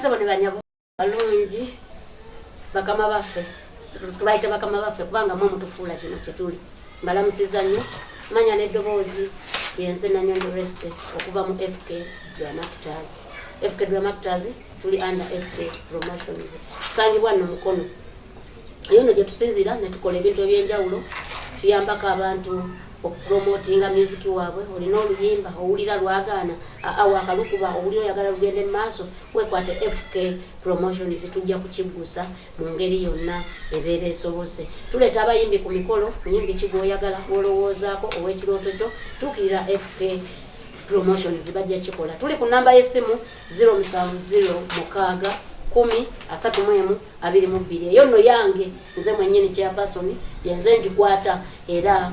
basebo ne banyabo balungi bakama baffe tubayita bakama baffe kubanga mwe mutufuula kino kyetuli mbalamusiza nnyo manya n'eddoboozi yenze nanyondo rest okuva mu fk dramactors fk dramactors tuli under fk promotions. Tusangibwa nno mukono. Eyo nno gye tusinzira ne tukola ebintu ebyenjawulo tuyambako abantu okupromotinga music waabwe olina oluyimba owulira lwagaana aa wakalukuba owulira oyagala lugende mu maaso wekwate fk promotions tujja kukiggusa mu ngeri yonna ebeera esobose. Tuleeta abayimbi ku mikolo muyimbi ki gwoyagala gwolowoozaako ow'ekirooto kyo tuukirira fk promotions bajja kikola. Tuli ku namba y'essimu 070 mukaaga kumi asatu mwemu abiri mu bbiri. Eyo nno yange nze mwennyini kyapasoni yenze ngikwata era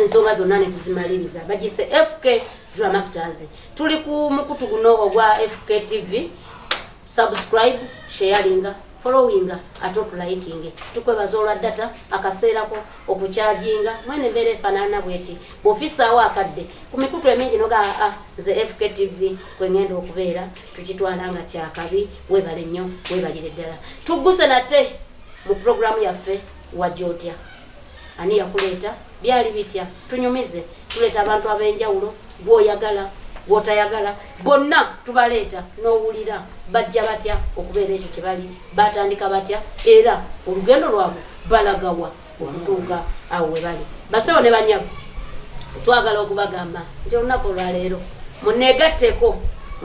ensonga zonna netuzimaliriza bagise fk dramactors tuli ku mukutu guno ogwa fk tv subscribe sharinga followinga ate otulayikinge tukwebaza olwa data akaseerako okukyajinga mwene embeera efaanana bweti. Bwofisaawo akadde. Ku mikutu emingi noga aa nze fk tv kwengenda okubeera tukitwala nga kyakabi webale nnyo webalire ddala. Tugguse nate mu programu yaffe wajjootya ani yakuleeta byali bitya? Tunyumize tuleeta abantu ab'enjawulo gwoyagala gwotayagala bonna tubaleeta n'owulira bajja batya okubeera ekyo kye bali batandika batya? Era olugendo lwabwe balagawa okutuuka awo we bali. Basewo ne banyago twagala okubagamba nti olunaku olwaleero muneegatteko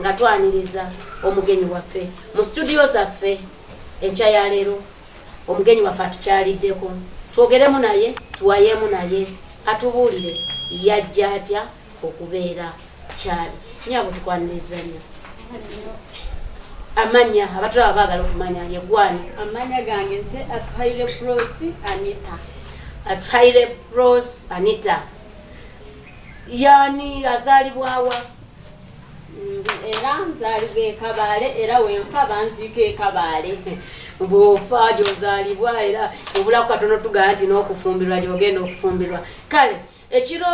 nga twaniriza omugenyi waffe. Mu studio zaffe enkya ya leero omugenyi waffe atukyaliddeko twogeremu naye tuwayemu naye. Atubuulire yajja atya okubeera kyali. Nyabo tukwaniriza nnyo amanya abatulaba baagala okumanya yegwani amanya gange nze atuhaire prosi anita. Atuhaire pros anita. Yani azaalibwawa era nzaalibwa ekabaale era wenfa banziika ekabaale bw'ofa gy'ozaalibwa era obulaku katono tugamba nti n'okufumbirwa gy'ogenda okufumbirwa. Kale ekiro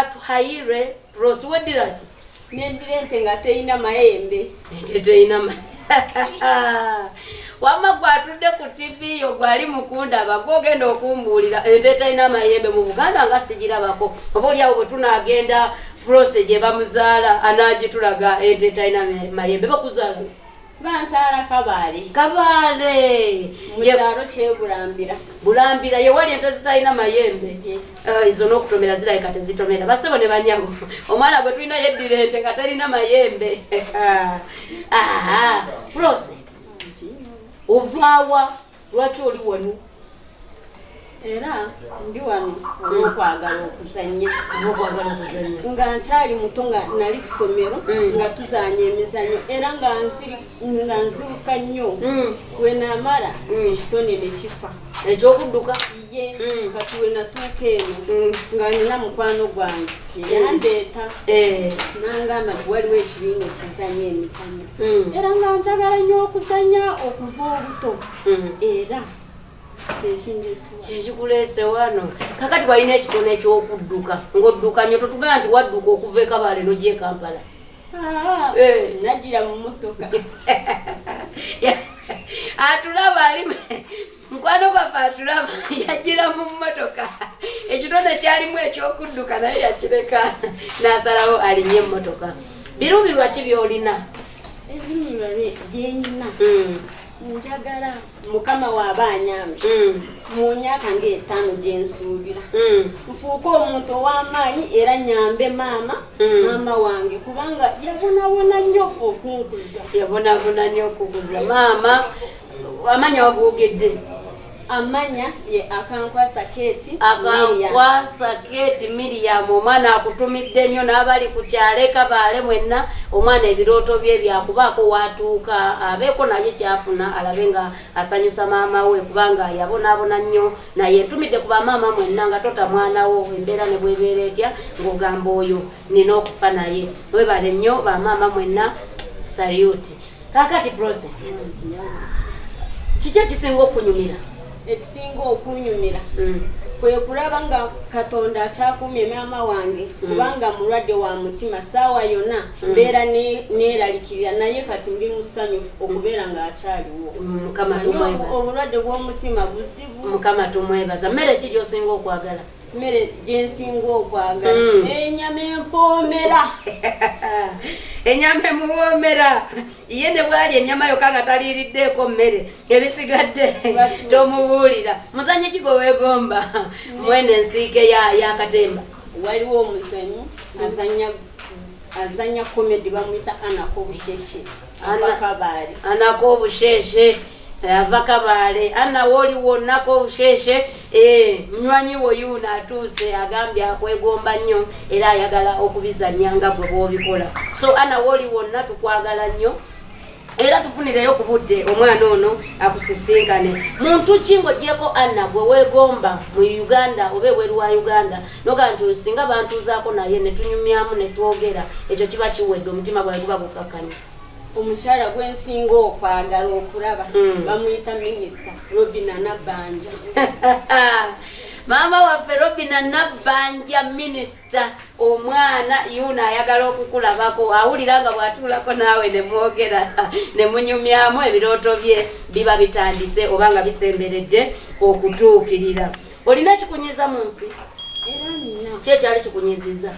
atuhaire pros weddira ki? Nendira ente nga teyina mayembe. Ente teyina ma- wamma gwatudde ku tv yo gwali mukundaba gwogenda okumbuulira ente talina mayembe mu buganda nga sigirabako. Oba oliawo bwe tunagenda prose gye bamuzaala anagitulaga ente talina ma- mayembe bakuzaala. Bansaala kabaale. Kabaale! Mu Ye- kyalo kyebulambira. Bulambira yewali ente zitalina mayembe. Eh, izo n'okutomera zirabika tezitomera basebo ne banyago. Omwana gwe tulina yeddira ente nga talina mayembe. Prose ovaawa. Lwaki oli wano era ndi wano olwokwagala okuzannya. Nga nkyali muto nga nali ku ssomero Mm. nga tuzanya emizanyo era nga nziruka nnyo. Mm, wenamala Mm. ekitone ne kifa. Ekyokudduka? Ye kati wenatuuka eno nga nina mukwano gwange. Yandeeta. Eh, nangamba waliwo ekibiina ekizanya emizanyo era nga njagala nnyo okuzanya okuva obuto. Era kikikuleese wano kakati walina ekitone ekyokudduka ng'odduka nyo totugamba nti wadduka okuva ekabaale nojja ekampala Eh. nagira mu motoka atulaba ali mukwano gwaffe atulaba yajjira mu mmotoka. Ekitone kyalimu ekyokudduka naye yakireka n'asalawo alinye emmotoka. Birubirwa ki byolina? Ebinyuma byenyina Mm, njagala mukama waaba anyambe mm, mu myaka ngaetaano gyensuubira mm. nfuuke omuntu ow'amaanyi era nyambe maama Mm. maama wange kubanga yabonabona nnyo okunkuza yabonabona nnyo okukuza maama amanya wagwogedde amanya ye akankwasa keeti akankwasa keti miriyamu omwana akutumidde nnyo n'abali ku kyalo ekabaale mwenna omwana ebirooto bye byakubaako watuuka. Abeeko naye kyafuna alabe nga asanyusa maama we kubanga yabonaabona nnyo naye ntumidde ku bamaama mwenna nga tota mwanawo embeera ne bwebeera etya ng'ogamba oyo nina okufa naye. Webale nnyo bamaama mwenna saluti kakati prose kiki ekisinga okunyumira ekisinga okunyumira. Mm, kwe kulaba nga katonda akyakumye maama wange kubanga mulwadde wa mutima saawa yonna mbeera ne- neeralikirira naye kati ndi musanyufu okubeera Naye tumwebaza obulwadde bw'omutima buzibu? Mukama tumwebaza mmere ki gy'osinga okwagala mmere gyensinga okwagala Mm. enyama empoomera. Enyama emuwoomera. Ye ne bwali enyama yokka nga taliiriddeeko mmere ebisigadde tomubuulira. Muzanye kigo weegomba? Mwene ensiike ya yakatemba waliwo omuzanyi azanya azanya komedi bamwita anako busheshe. Ana- abakabaali anako obusheshe ava kabaale ana wooliwo nnako obusheshe eh, munywanyi wo yuuno atuuse agambye akwegomba nnyo era ayagala okubizanya nga gwe bw'obikola. So ana wooliwo nna tukwagala nnyo era tufunireyo ku budde omwana ono akusisinkane. Muntu ki ng'ogyeko anna gwe weegomba mu uganda oba ebweru wa uganda? Noga nti singa bantuuzaako naye ne tunyumyamu ne twogera ekyo kiba kiwedde omutima gwawe guba gukakkanya omukyala gwensinga okwagala okulaba Mm. bamuyita minisita robina nabanja maama waffe robina nabbanja minisita omwana yuno ayagala okukulabako awulira nga bw'atuulako naawe ne mwogera ne munyumyamu ebirooto bye biba bitandise oba nga bisemberedde okutuukirira. Olina kikunyiza mu nsi? Ki ekyali kikunyiziza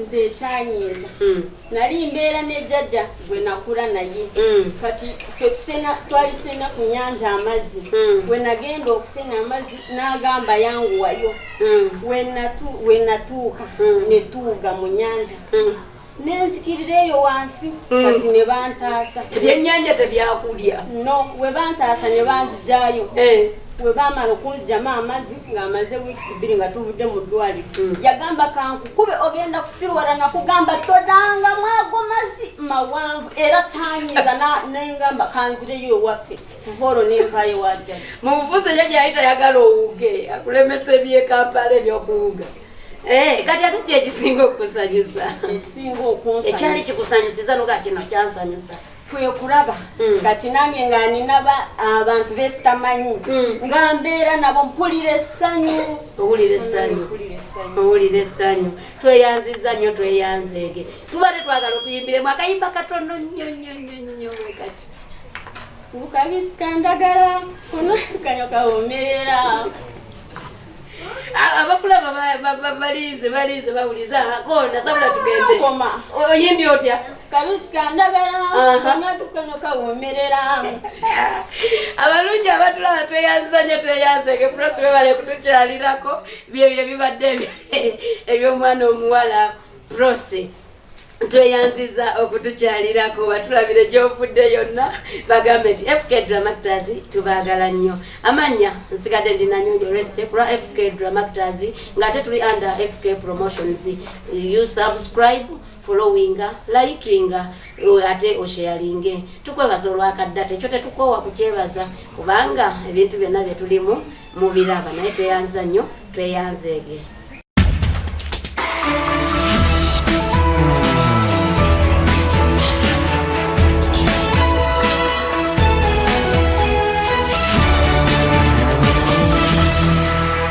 nze ekyanyiiza Mm, nali mbeera ne jjajja gwe nakula naye. Mm, kati ffe tusena twalisena ku nyanja amazzi. Mm. we nagenda okusena amazzi n'agamba yanguwayo. We natu- we natuuka Mm. ne tuuga mu nyanja nenzikirira eyo wansi kati ne bantaasa. Ebyennyanja tebyakulya. No we bantaasa ne banzigyayo. Eh, we baamala okunzigyamu amazzi ng'amaze wiikisi bbiri nga tuvudde mu ddwaliro. Mm. yagamba kankukube ogenda kusirwala nakugamba todanga mwago mazzi. Mawanvu era kyanyiza nengamba kanzireyo ewaffe. Kuva olwo nenvayo wajjaja mu bufuzi ekyo gyali tayagala owuge akulemesa ebyekampala ebyokuwuga. Eh, kati ate ki ekisinga okukusanyusa ekisinga ekyali okunsanyusa kikusanyusiza nuga kino kyansanyusa kwe kulaba. Mm. kati nange nga nina ba- abantu besitamanyi Mm. nga mbeera nabo mpulira essanyu. Owulira essanyu. Tweyanziza nnyo tweyanzeege. Tuba tetwagala otuyimbiremu akayimba katono nnyo nnyo nnyo nnyo kati. Bukabisikandagala onakanyo kawomerera A- abakulaba ba- ba- ba- balize balize bawuliza kona sabula tugende. Oyimbi otya kabisikandagala Aha. onatukanyo kawomerera. Abalungi abatulaba tweyanziza nnyo tweyanzeege pulosi bebale kutukyalirako byebyo bibadde ebyomwana omuwala pulosi tweyanziza okutukyalirako batulabire gyovudde yonna bagambe nti fk dramactors tubaagala nnyo. Amannya nsigadde ndinanyonjo rest kulwa fk dramactors ngaate tuli under fk promotions. You subscribe followinga likinga ate osheyalinge tukwebaza olwakaddata ekyo tetukoowa kukyebaza kubanga ebintu byonna byetulimu mubiraba naye tweyanza nnyo tweyanzeege